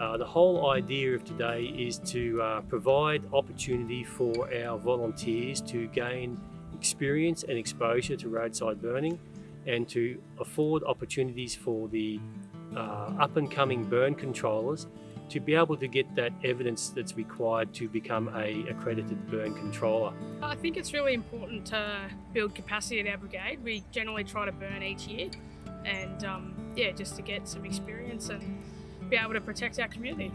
Uh, the whole idea of today is to uh, provide opportunity for our volunteers to gain experience and exposure to roadside burning and to afford opportunities for the uh, up and coming burn controllers to be able to get that evidence that's required to become a accredited burn controller. I think it's really important to build capacity at our brigade. We generally try to burn each year and um, yeah, just to get some experience and be able to protect our community.